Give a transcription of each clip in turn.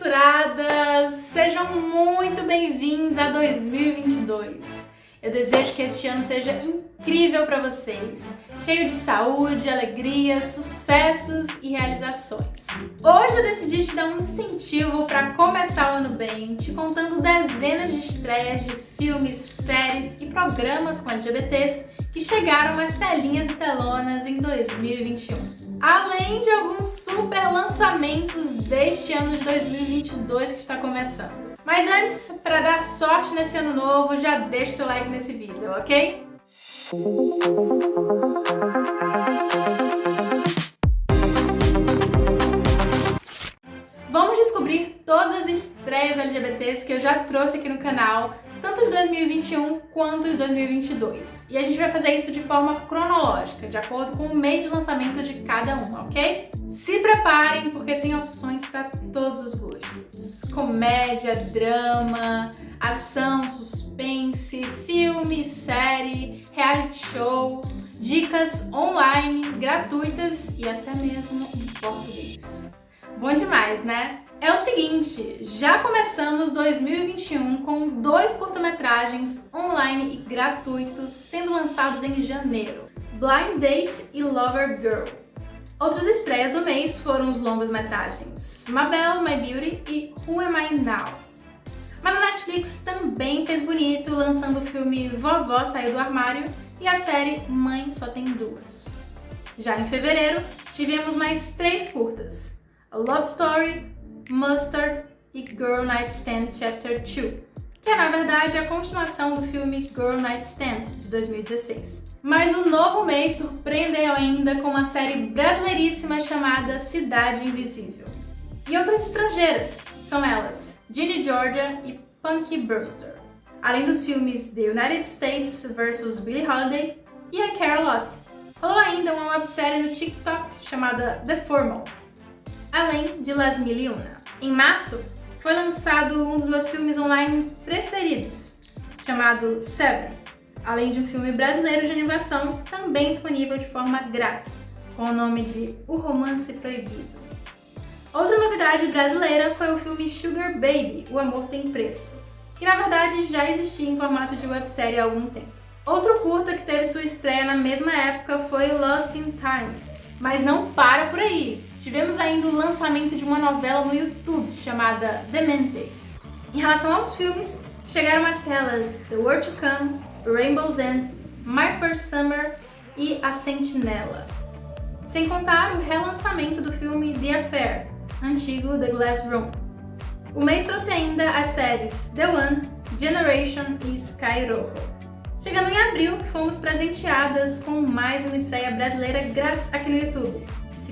censuradas! Sejam muito bem-vindos a 2022. Eu desejo que este ano seja incrível para vocês, cheio de saúde, alegria, sucessos e realizações. Hoje eu decidi te dar um incentivo para começar o ano bem, te contando dezenas de estreias de filmes, séries e programas com LGBTs que chegaram às telinhas e telonas em 2021. Além de alguns super lançamentos deste ano de 2022 que está começando. Mas antes, para dar sorte nesse ano novo, já deixa seu like nesse vídeo, ok? Vamos descobrir todas as estreias LGBTs que eu já trouxe aqui no canal tanto de 2021 quanto de 2022. E a gente vai fazer isso de forma cronológica, de acordo com o mês de lançamento de cada um, ok? Se preparem, porque tem opções para todos os gostos. Comédia, drama, ação, suspense, filme, série, reality show, dicas online, gratuitas e até mesmo em português. Bom demais, né? É o seguinte, já começamos 2021 com dois curta-metragens online e gratuitos sendo lançados em janeiro, Blind Date e Lover Girl. Outras estreias do mês foram os longas-metragens Mabel, My Beauty e Who Am I Now? Mas a Netflix também fez bonito lançando o filme Vovó Saiu do Armário e a série Mãe Só Tem Duas. Já em fevereiro, tivemos mais três curtas, A Love Story, Mustard e Girl Nightstand Chapter 2, que é na verdade a continuação do filme Girl Nightstand de 2016. Mas o novo mês surpreendeu ainda com uma série brasileiríssima chamada Cidade Invisível. E outras estrangeiras, são elas Ginny Georgia e Punky Brewster. Além dos filmes The United States vs Billie Holiday e A Carolot. Rolou ainda uma websérie no TikTok chamada The Formal, além de Las Mil e Una. Em março, foi lançado um dos meus filmes online preferidos, chamado Seven, além de um filme brasileiro de animação também disponível de forma grátis, com o nome de O Romance Proibido. Outra novidade brasileira foi o filme Sugar Baby, O Amor Tem Preço, que na verdade já existia em formato de websérie há algum tempo. Outro curta que teve sua estreia na mesma época foi Lost in Time, mas não para por aí, tivemos ainda o lançamento de uma novela no YouTube chamada Demente. Em relação aos filmes, chegaram às telas The World to Come, Rainbow's End, My First Summer e A Sentinela. Sem contar o relançamento do filme The Affair, antigo The Glass Room. O mês trouxe ainda as séries The One, Generation e Sky Rojo. Chegando em abril, fomos presenteadas com mais uma estreia brasileira grátis aqui no YouTube,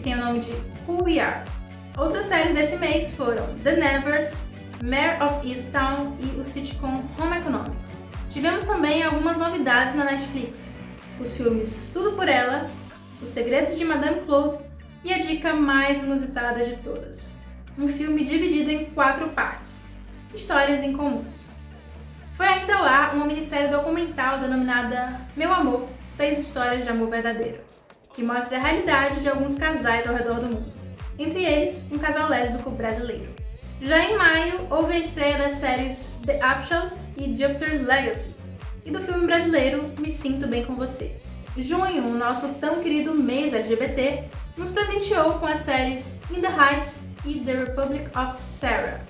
tem o nome de Who We Are. Outras séries desse mês foram The Nevers, Mare of Easttown e o sitcom Home Economics. Tivemos também algumas novidades na Netflix, os filmes Tudo Por Ela, Os Segredos de Madame Claude e a dica mais inusitada de todas, um filme dividido em quatro partes, Histórias Incomuns. Foi ainda ar uma minissérie documental denominada Meu Amor, Seis Histórias de Amor Verdadeiro, que mostra a realidade de alguns casais ao redor do mundo entre eles um casal lésbico brasileiro. Já em maio, houve a estreia das séries The Upshaws e Jupiter's Legacy, e do filme brasileiro Me Sinto Bem Com Você. Junho, o nosso tão querido mês LGBT, nos presenteou com as séries In the Heights e The Republic of Sarah,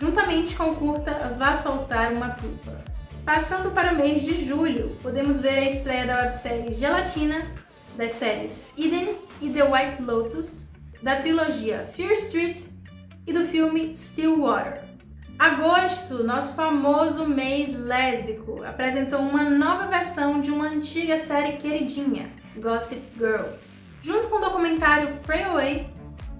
juntamente com curta Vá Soltar Uma Culpa. Passando para o mês de julho, podemos ver a estreia da websérie Gelatina, das séries Eden e The White Lotus, da trilogia Fear Street e do filme Stillwater. Agosto, nosso famoso mês lésbico, apresentou uma nova versão de uma antiga série queridinha, Gossip Girl, junto com o documentário Pray Away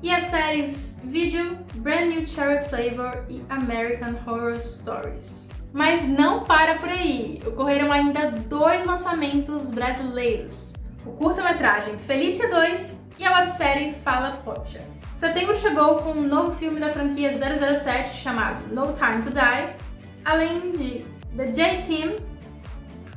e as séries Video, Brand New Cherry Flavor e American Horror Stories. Mas não para por aí, ocorreram ainda dois lançamentos brasileiros. O curta-metragem Felícia 2 e a websérie Fala Pocha. Setembro chegou com um novo filme da franquia 007 chamado No Time to Die, além de The J-Team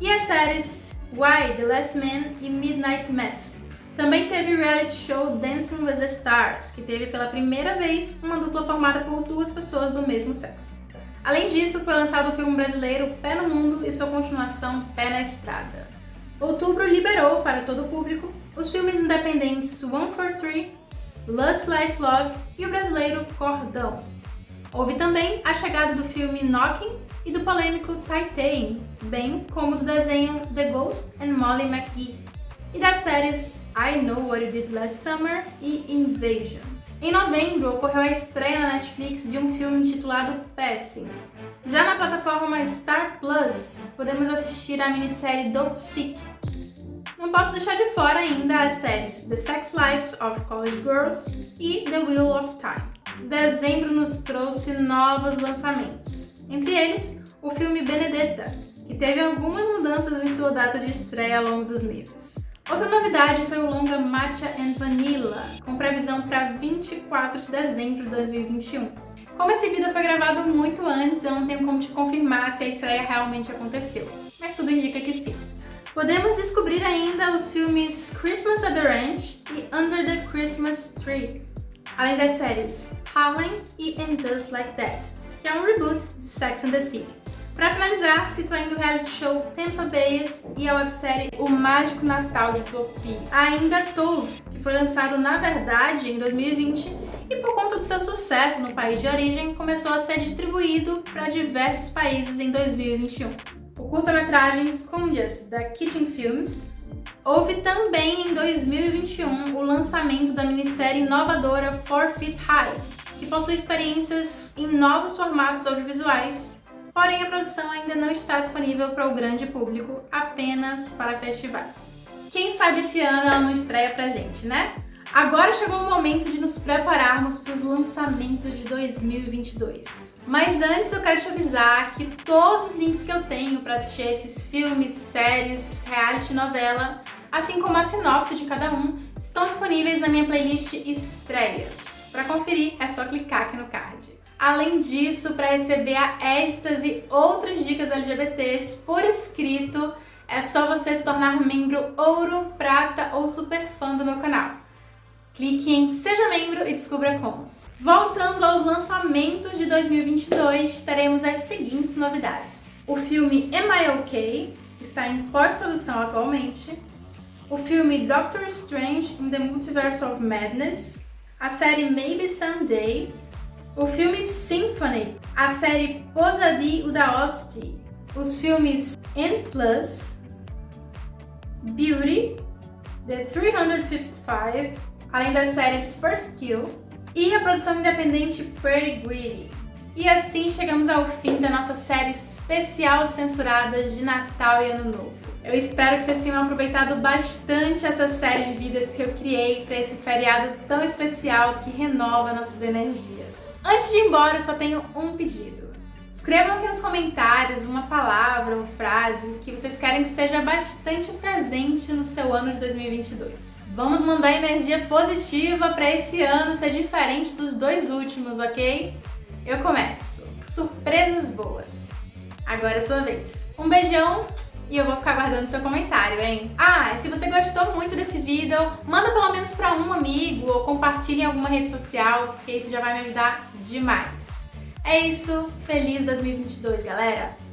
e as séries Why, The Last Man e Midnight Mass, Também teve o reality show Dancing with the Stars, que teve pela primeira vez uma dupla formada por duas pessoas do mesmo sexo. Além disso, foi lançado o filme brasileiro Pé no Mundo e sua continuação Pé na Estrada. Outubro liberou para todo o público os filmes independentes One for Three, Lust Life Love e o brasileiro Cordão. Houve também a chegada do filme Knocking e do polêmico Titan, bem como do desenho The Ghost and Molly McGee, e das séries I Know What You Did Last Summer e Invasion. Em novembro, ocorreu a estreia na Netflix de um filme intitulado Passing. Já na plataforma Star Plus, podemos assistir a minissérie Dope Sick. Não posso deixar de fora ainda as séries The Sex Lives of College Girls e The Wheel of Time. Dezembro nos trouxe novos lançamentos, entre eles o filme Benedetta, que teve algumas mudanças em sua data de estreia ao longo dos meses. Outra novidade foi o longa Matcha and Vanilla, com previsão para 24 de dezembro de 2021. Como esse vídeo foi gravado muito antes, eu não tenho como te confirmar se a estreia realmente aconteceu, mas tudo indica que sim. Podemos descobrir ainda os filmes Christmas at the Ranch e Under the Christmas Tree, além das séries Harlem e And Just Like That, que é um reboot de Sex and the City. Para finalizar, cito ainda o reality show Tampa Bayes e a websérie O Mágico Natal de Utopia. Ainda Tove, que foi lançado na verdade em 2020 e por conta do seu sucesso no país de origem, começou a ser distribuído para diversos países em 2021. O curta-metragem Scundias, da Kitchen Films, Houve também em 2021 o lançamento da minissérie inovadora Four Feet High, que possui experiências em novos formatos audiovisuais, porém a produção ainda não está disponível para o grande público, apenas para festivais. Quem sabe esse ano ela não estreia pra gente, né? Agora chegou o momento de nos prepararmos para os lançamentos de 2022. Mas antes eu quero te avisar que todos os links que eu tenho para assistir esses filmes, séries, reality novela, assim como a sinopse de cada um, estão disponíveis na minha playlist Estreias. Para conferir é só clicar aqui no card. Além disso, para receber a estas e outras dicas LGBTs por escrito, é só você se tornar membro ouro, prata ou super fã do meu canal. Clique em Seja Membro e descubra como. Voltando aos lançamentos de 2022, teremos as seguintes novidades. O filme Am I OK está em pós-produção atualmente. O filme Doctor Strange in the Multiverse of Madness. A série Maybe Someday. O filme Symphony. A série Posadi Udaosti. Os filmes N+, Beauty, The 355, além das séries First Kill e a produção independente Pretty Greedy. E assim chegamos ao fim da nossa série especial censuradas de Natal e Ano Novo. Eu espero que vocês tenham aproveitado bastante essa série de vidas que eu criei para esse feriado tão especial que renova nossas energias. Antes de ir embora, eu só tenho um pedido. Escrevam aqui nos comentários uma palavra ou frase que vocês querem que esteja bastante presente no seu ano de 2022. Vamos mandar energia positiva para esse ano ser diferente dos dois últimos, ok? Eu começo. Surpresas boas. Agora é sua vez. Um beijão e eu vou ficar aguardando seu comentário, hein? Ah, se você gostou muito desse vídeo, manda pelo menos para um amigo ou compartilhe em alguma rede social, porque isso já vai me ajudar demais. É isso, feliz 2022, galera!